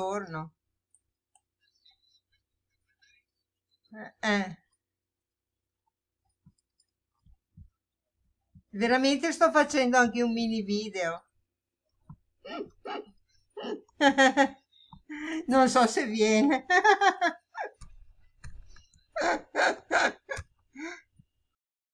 giorno. Eh, eh. Veramente sto facendo anche un mini video. Non so se viene.